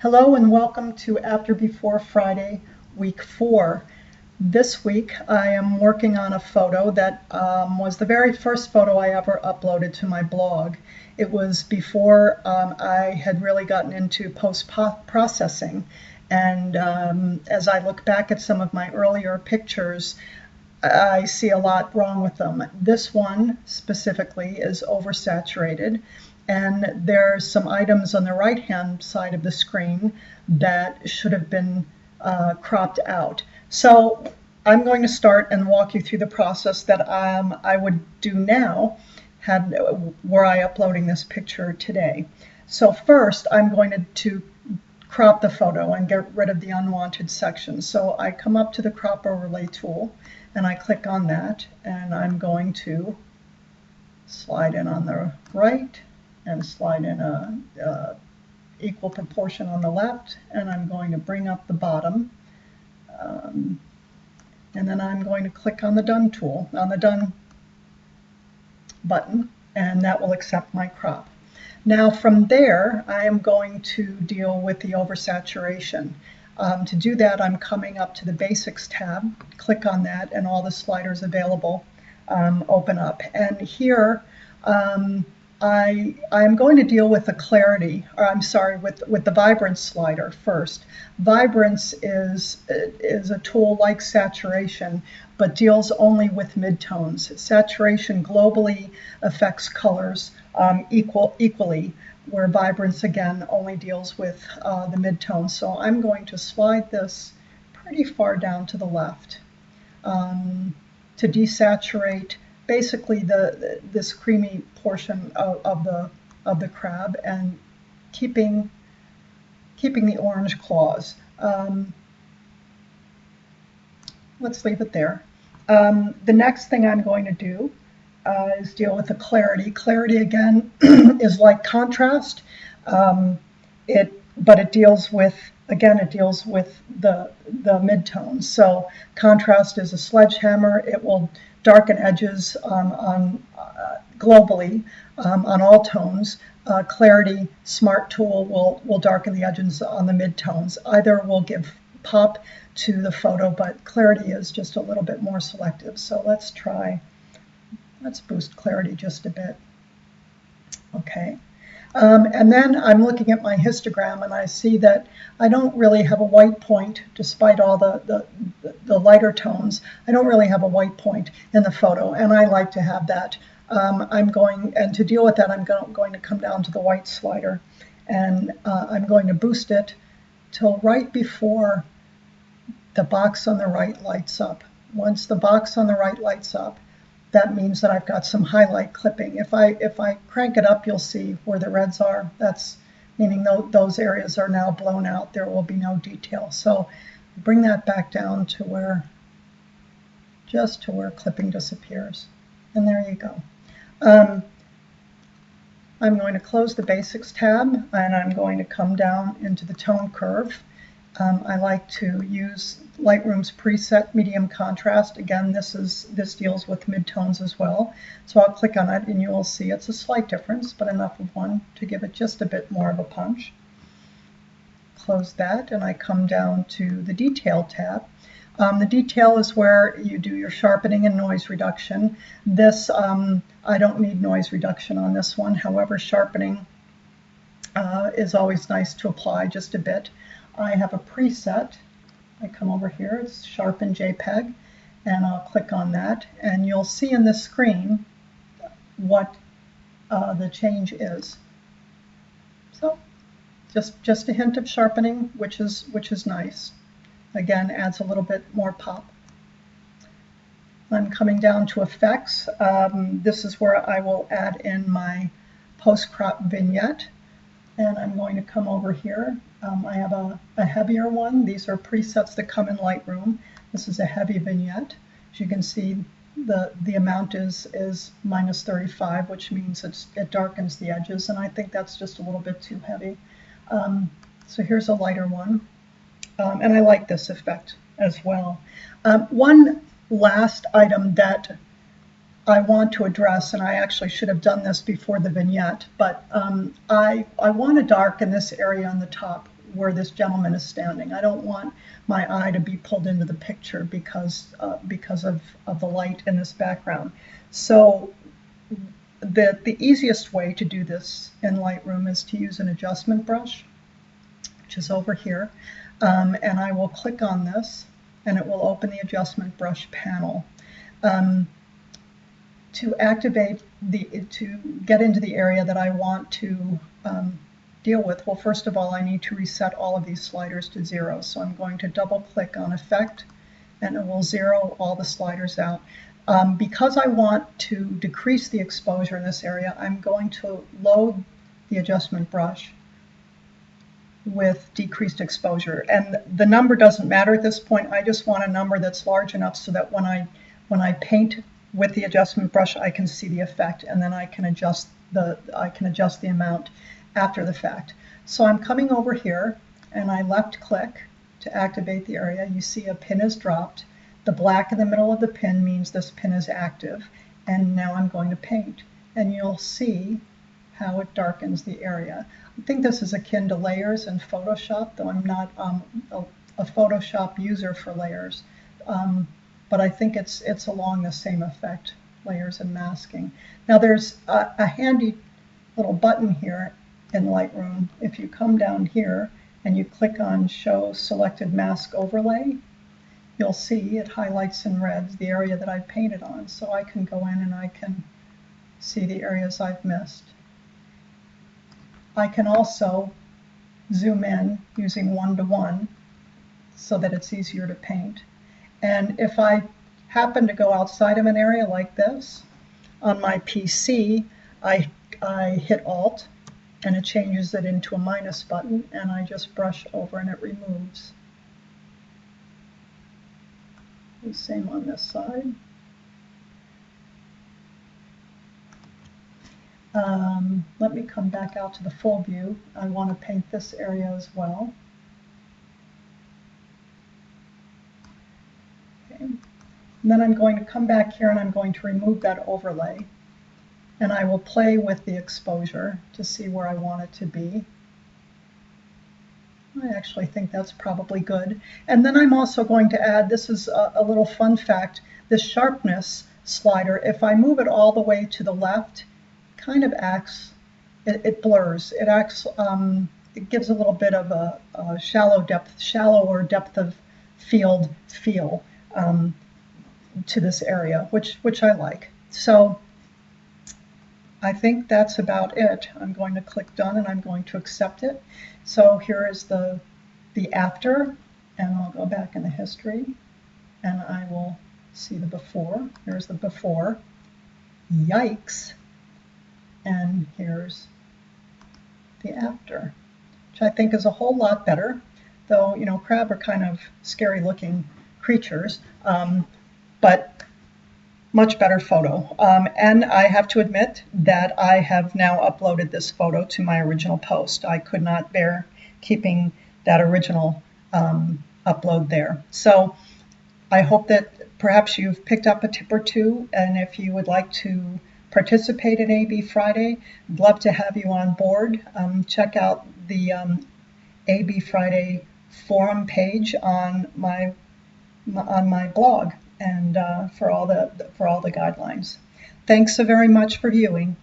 Hello and welcome to After Before Friday, week four. This week I am working on a photo that um, was the very first photo I ever uploaded to my blog. It was before um, I had really gotten into post-processing and um, as I look back at some of my earlier pictures, I see a lot wrong with them. This one specifically is oversaturated and there's some items on the right hand side of the screen that should have been uh, cropped out. So I'm going to start and walk you through the process that um, I would do now had were I uploading this picture today. So first I'm going to, to crop the photo and get rid of the unwanted sections. So I come up to the crop overlay tool and I click on that and I'm going to slide in on the right and slide in a, a equal proportion on the left and I'm going to bring up the bottom um, and then I'm going to click on the done tool on the done button and that will accept my crop. Now from there I am going to deal with the oversaturation. Um, to do that I'm coming up to the basics tab, click on that and all the sliders available um, open up and here um, I, I'm going to deal with the clarity, or I'm sorry, with, with the vibrance slider first. Vibrance is, is a tool like saturation, but deals only with midtones. Saturation globally affects colors um, equal, equally, where vibrance again only deals with uh, the midtones. So I'm going to slide this pretty far down to the left um, to desaturate basically the, this creamy portion of, of the of the crab and keeping keeping the orange claws. Um, let's leave it there. Um, the next thing I'm going to do uh, is deal with the clarity. Clarity again is like contrast. Um, it but it deals with again it deals with the the midtones. So contrast is a sledgehammer. It will darken edges um, on uh, globally um, on all tones. Uh, clarity Smart Tool will, will darken the edges on the midtones. Either will give pop to the photo, but clarity is just a little bit more selective. So let's try, let's boost clarity just a bit. Okay. Um, and then I'm looking at my histogram and I see that I don't really have a white point, despite all the, the, the lighter tones. I don't really have a white point in the photo, and I like to have that. Um, I'm going, and to deal with that, I'm go going to come down to the white slider, and uh, I'm going to boost it till right before the box on the right lights up. Once the box on the right lights up, that means that I've got some highlight clipping. If I if I crank it up, you'll see where the reds are. That's meaning th those areas are now blown out. There will be no detail. So bring that back down to where, just to where clipping disappears. And there you go. Um, I'm going to close the Basics tab and I'm going to come down into the tone curve. Um, I like to use Lightroom's preset medium contrast. Again, this is this deals with midtones as well. So I'll click on it and you will see it's a slight difference, but enough of one to give it just a bit more of a punch. Close that and I come down to the Detail tab. Um, the detail is where you do your sharpening and noise reduction. This, um, I don't need noise reduction on this one. However, sharpening uh, is always nice to apply just a bit. I have a preset. I come over here, it's Sharpen JPEG, and I'll click on that, and you'll see in the screen what uh, the change is. So just, just a hint of sharpening, which is, which is nice. Again, adds a little bit more pop. I'm coming down to effects. Um, this is where I will add in my post-crop vignette. And I'm going to come over here. Um, I have a, a, heavier one. These are presets that come in Lightroom. This is a heavy vignette. As you can see, the, the amount is, is minus 35, which means it's, it darkens the edges. And I think that's just a little bit too heavy. Um, so here's a lighter one. Um, and I like this effect as well. Um, one last item that I want to address, and I actually should have done this before the vignette, but um, I, I want to darken this area on the top where this gentleman is standing. I don't want my eye to be pulled into the picture because uh, because of, of the light in this background. So the, the easiest way to do this in Lightroom is to use an adjustment brush, which is over here. Um, and I will click on this and it will open the adjustment brush panel. Um, to activate the, to get into the area that I want to um, deal with, well, first of all, I need to reset all of these sliders to zero. So I'm going to double click on effect and it will zero all the sliders out. Um, because I want to decrease the exposure in this area, I'm going to load the adjustment brush with decreased exposure. And the number doesn't matter at this point. I just want a number that's large enough so that when I when I paint with the adjustment brush, I can see the effect, and then I can adjust the I can adjust the amount after the fact. So I'm coming over here, and I left click to activate the area. You see a pin is dropped. The black in the middle of the pin means this pin is active, and now I'm going to paint, and you'll see how it darkens the area. I think this is akin to layers in Photoshop, though I'm not um, a, a, Photoshop user for layers. Um, but I think it's it's along the same effect, layers and masking. Now there's a, a handy little button here in Lightroom. If you come down here and you click on Show Selected Mask Overlay, you'll see it highlights in red the area that I painted on. So I can go in and I can see the areas I've missed. I can also zoom in using one-to-one so that it's easier to paint. And if I happen to go outside of an area like this, on my PC, I, I hit Alt and it changes it into a minus button and I just brush over and it removes. The same on this side. Um, let me come back out to the full view. I want to paint this area as well. And then I'm going to come back here and I'm going to remove that overlay. And I will play with the exposure to see where I want it to be. I actually think that's probably good. And then I'm also going to add, this is a, a little fun fact, the sharpness slider, if I move it all the way to the left, kind of acts, it, it blurs. It acts, um, it gives a little bit of a, a shallow depth, shallower depth of field feel um, to this area, which, which I like. So I think that's about it. I'm going to click done and I'm going to accept it. So here is the, the after, and I'll go back in the history and I will see the before. Here's the before. Yikes and here's the after, which I think is a whole lot better, though, you know, crab are kind of scary looking creatures, um, but much better photo. Um, and I have to admit that I have now uploaded this photo to my original post. I could not bear keeping that original um, upload there. So I hope that perhaps you've picked up a tip or two, and if you would like to participate in AB Friday. I'd love to have you on board. Um, check out the um, AB Friday forum page on my on my blog and uh, for all the for all the guidelines. Thanks so very much for viewing.